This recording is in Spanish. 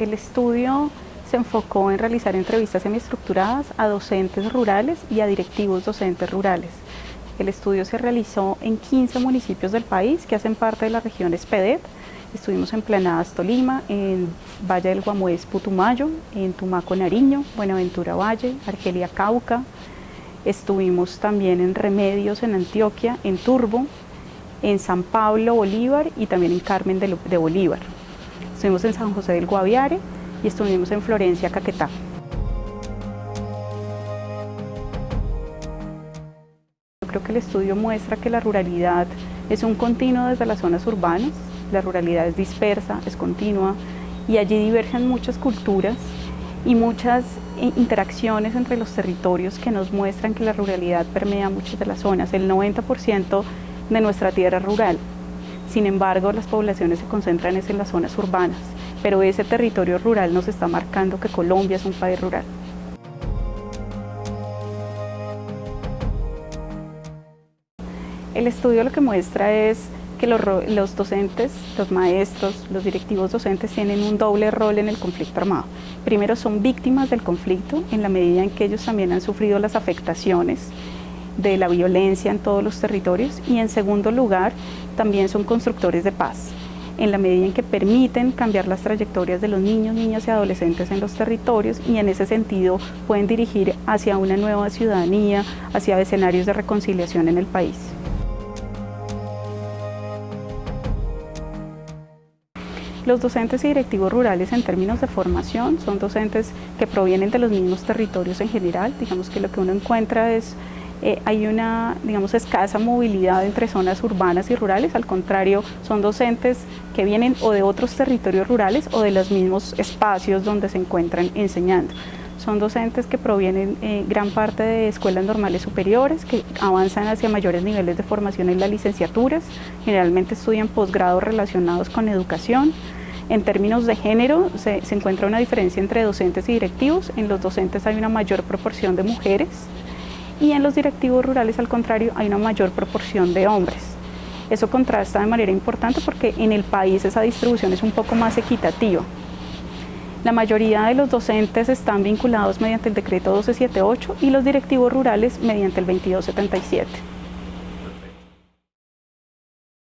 El estudio se enfocó en realizar entrevistas semiestructuradas a docentes rurales y a directivos docentes rurales. El estudio se realizó en 15 municipios del país que hacen parte de la región Espedet. Estuvimos en Planadas Tolima, en Valle del Guamués Putumayo, en Tumaco Nariño, Buenaventura Valle, Argelia Cauca. Estuvimos también en Remedios en Antioquia, en Turbo, en San Pablo Bolívar y también en Carmen de Bolívar. Estuvimos en San José del Guaviare y estuvimos en Florencia, Caquetá. creo que el estudio muestra que la ruralidad es un continuo desde las zonas urbanas, la ruralidad es dispersa, es continua y allí divergen muchas culturas y muchas interacciones entre los territorios que nos muestran que la ruralidad permea muchas de las zonas. El 90% de nuestra tierra rural, sin embargo las poblaciones se concentran en las zonas urbanas, pero ese territorio rural nos está marcando que Colombia es un país rural. El estudio lo que muestra es que los, docentes, los maestros, los directivos docentes tienen un doble rol en el conflicto armado. Primero son víctimas del conflicto en la medida en que ellos también han sufrido las afectaciones de la violencia en todos los territorios y en segundo lugar también son constructores de paz en la medida en que permiten cambiar las trayectorias de los niños, niñas y adolescentes en los territorios y en ese sentido pueden dirigir hacia una nueva ciudadanía, hacia escenarios de reconciliación en el país. Los docentes y directivos rurales en términos de formación son docentes que provienen de los mismos territorios en general, digamos que lo que uno encuentra es eh, hay una digamos, escasa movilidad entre zonas urbanas y rurales, al contrario, son docentes que vienen o de otros territorios rurales o de los mismos espacios donde se encuentran enseñando. Son docentes que provienen eh, gran parte de escuelas normales superiores, que avanzan hacia mayores niveles de formación en las licenciaturas, generalmente estudian posgrados relacionados con educación, en términos de género, se, se, encuentra una diferencia entre docentes y directivos. En los docentes hay una mayor proporción de mujeres y en los directivos rurales, al contrario, hay una mayor proporción de hombres. Eso contrasta de manera importante porque en el país esa distribución es un poco más equitativa. La mayoría de los docentes están vinculados mediante el decreto 1278 y los directivos rurales mediante el 2277.